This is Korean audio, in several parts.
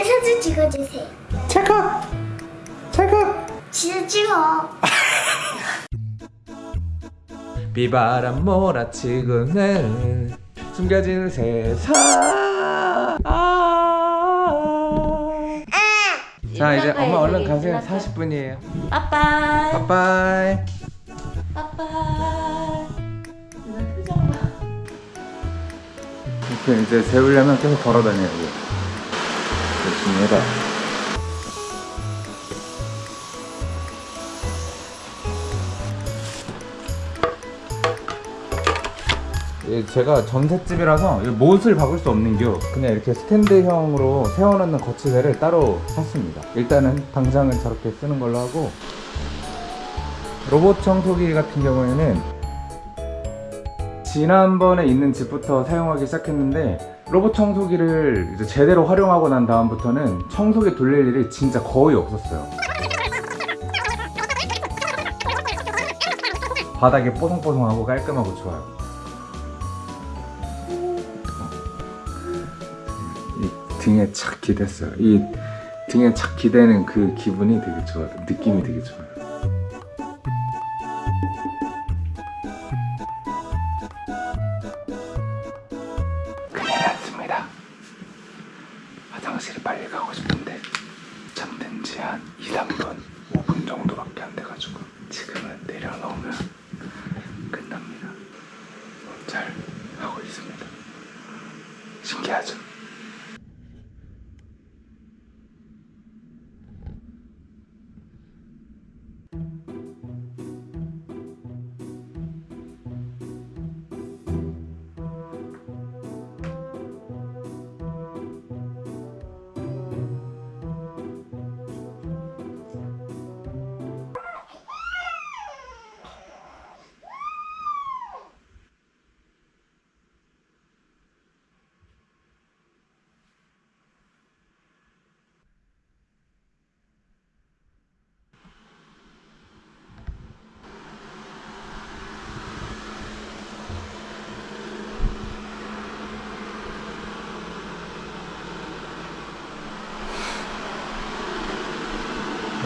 이제 사진 찍어주세요. 찰칵 찰칵 진짜 찍어. 비바람 몰아치고는 숨겨진 세상. 아~ 자 이제 엄마 얼른 가세요. 40분이에요. 빠빠이. 빠빠이. 빠빠이. 이제 세우려면 계속 걸어다녀야 돼열 해봐 예, 제가 전셋집이라서 이 못을 박을 수 없는겨 그냥 이렇게 스탠드형으로 세워놓는 거치대를 따로 샀습니다. 일단은 당장은 저렇게 쓰는 걸로 하고 로봇 청소기 같은 경우에는 지난번에 있는 집부터 사용하기 시작했는데 로봇 청소기를 이제 제대로 활용하고 난 다음부터는 청소기 돌릴 일이 진짜 거의 없었어요. 바닥이 뽀송뽀송하고 깔끔하고 좋아요. 이 등에 착 기댔어요. 이 등에 착 기대는 그 기분이 되게 좋아요. 느낌이 되게 좋아요 chasm.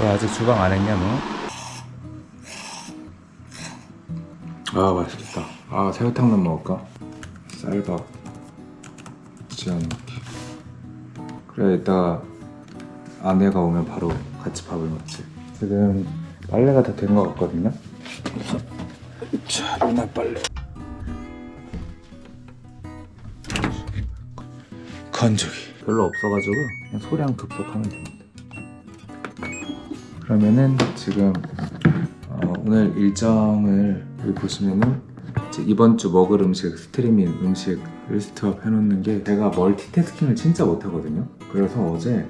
왜 아직 주방 안 했냐 너? 아 맛있겠다. 아 새우탕면 먹을까? 쌀밥. 지어놓기 그래 이따 아내가 오면 바로 같이 밥을 먹지. 지금 빨래가 다 된 것 같거든요? 자 루나 빨래. 건조기. 별로 없어가지고 그냥 소량 급속하면 됩니다 그러면은 지금 어, 오늘 일정을 여기 보시면은 이번 주 먹을 음식 스트리밍 음식 list up 해놓는 게 제가 멀티태스킹을 진짜 못하거든요. 그래서 어제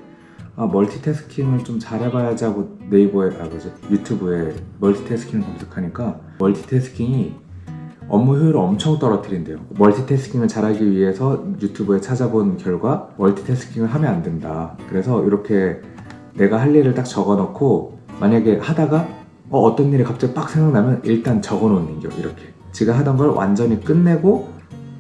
아 멀티태스킹을 좀 잘해봐야지 하고 네이버에 아 뭐지? 유튜브에 멀티태스킹을 검색하니까 멀티태스킹이 업무 효율을 엄청 떨어뜨린대요. 멀티태스킹을 잘하기 위해서 유튜브에 찾아본 결과 멀티태스킹을 하면 안 된다. 그래서 이렇게 내가 할 일을 딱 적어놓고 만약에 하다가 어, 떤 일이 갑자기 빡 생각나면 일단 적어놓는 겨 이렇게. 지가 하던 걸 완전히 끝내고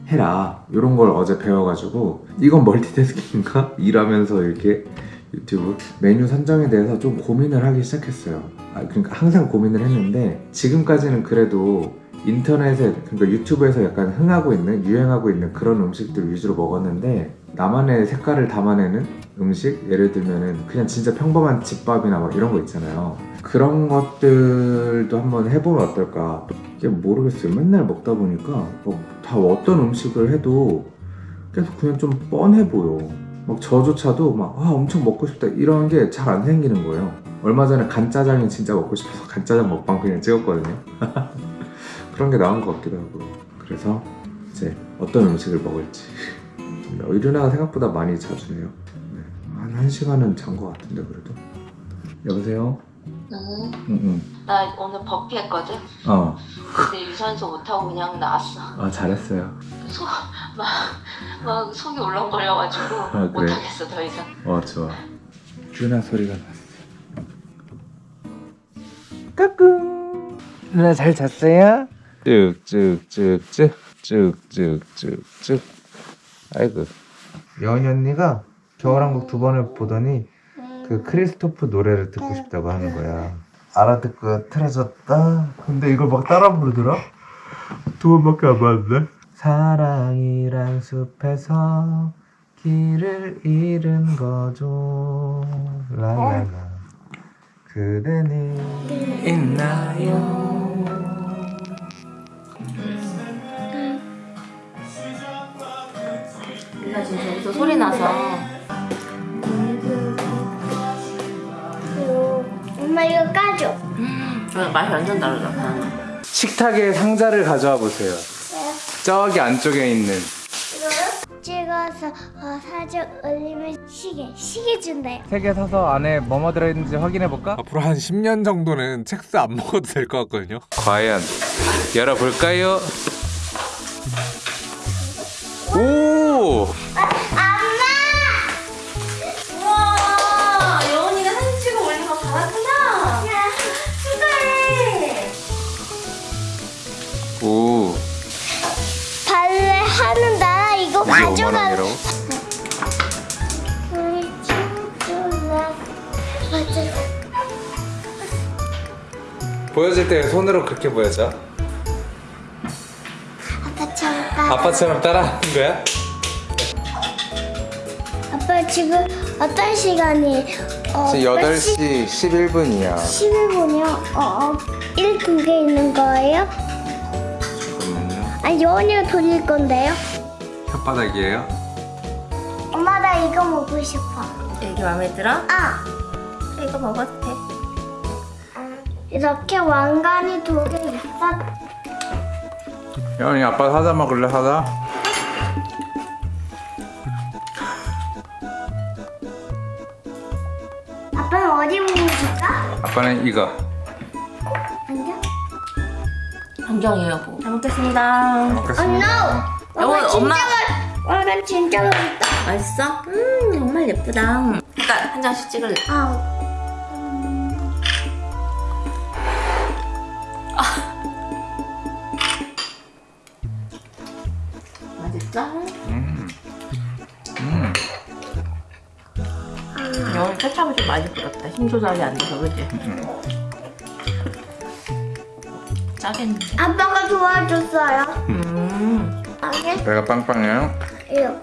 해라. 이런 걸 어제 배워가지고 이건 멀티태스킹인가? 일하면서 이렇게 유튜브 메뉴 선정에 대해서 좀 고민을 하기 시작했어요. 아, 그러니까 항상 고민을 했는데 지금까지는 그래도 인터넷에 그러니까 유튜브에서 약간 흥하고 있는 유행하고 있는 그런 음식들 위주로 먹었는데 나만의 색깔을 담아내는 음식? 예를 들면은 그냥 진짜 평범한 집밥이나 막 이런 거 있잖아요. 그런 것들도 한번 해보면 어떨까? 이게 모르겠어요. 맨날 먹다 보니까 뭐다 어떤 음식을 해도 계속 그냥 좀 뻔해 보여. 막 저조차도 막 아, 엄청 먹고 싶다. 이런 게 잘 안 생기는 거예요. 얼마 전에 간짜장이 진짜 먹고 싶어서 간짜장 먹방 그냥 찍었거든요. 그런 게 나은 것 같기도 하고. 그래서 이제 어떤 음식을 먹을지 이르나가 생각보다 많이 자주 해요 네. 한 1시간은 잔 것 같은데 그래도 여보세요? 응. 응 응 나 오늘 버피 했거든 어. 근데 유산소 못하고 그냥 나왔어 아 잘했어요 속, 막, 막 속이 울렁거려가지고 아, 그래? 못하겠어 더 이상 어 좋아 유나 소리가 났어 까꿍 누나 잘 잤어요? 쭉쭉쭉쭉 쭉쭉쭉쭉 아이고 여은이 언니가 겨울왕국 두 번을 보더니 그 크리스토프 노래를 듣고 싶다고 하는 거야. 알아듣고 틀어졌다. 근데 이걸 막 따라 부르더라. 두 번밖에 안 봤는데. 사랑이란 숲에서 길을 잃은 거죠. 랄랄라. 그대는 있나요? 나 지금 저기서 소리 나서 엄마 이거 까줘. 저 맛이 완전 다르다. 식탁에 상자를 가져와 보세요. 저기 안쪽에 있는 이거요? 찍어서 어, 사진 올리면 시계 시계 준대요. 세개 사서 안에 뭐뭐 들어있는지 확인해 볼까? 앞으로 한 10년 정도는 첵스 안 먹어도 될 것 같거든요. 과연 열어볼까요? 오! 5만 가져가. 원이라고? 보여줄 때 손으로 그렇게 보여줘? 아빠처럼 따. 아빠처럼 따라 하는 거야? 아빠 지금 어떤 시간이? 어, 지금 8시 11분이야 11분이요? 어, 어, 1두 개 있는 거예요? 잠깐만요 아니, 연이가 돌릴 건데요? 혓바닥이에요? 엄마, 나 이거 먹고 싶어. 이게 마음에 들어? 아! 이거 먹어도 돼. 이렇게 왕관이 두 개 있어. 여원이 아빠 사자 먹을래 사자? 아빠는 어디 먹을까? 아빠는 이거 앉아. 안경이에요, 여보. 잘 먹겠습니다. Oh 먹겠습니다 no! 여보, 왕관 진짜 엄마. 진짜 맛있다. 맛있어? 음, 정말 예쁘다. 일단 한 장씩 찍을래. 아, 맛있어? 음. 음. 여운이 케찹을 좀 많이 뿌렸다. 힘 조절이 안 돼서, 그지? 짜겠네. 아빠가 도와줬어요. 음. 아게? 배가 빵빵해요? 이거.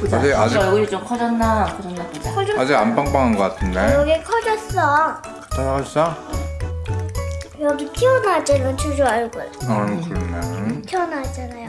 보자. 아직- 아직- 얼굴이 좀 커졌나, 안 커졌나 보자. 커졌어. 아직 안 빵빵한 것 같은데 여기 커졌어. 잘하셨어? 여기 튀어나왔잖아, 주주 얼굴. 어 그러네 튀어나왔잖아요.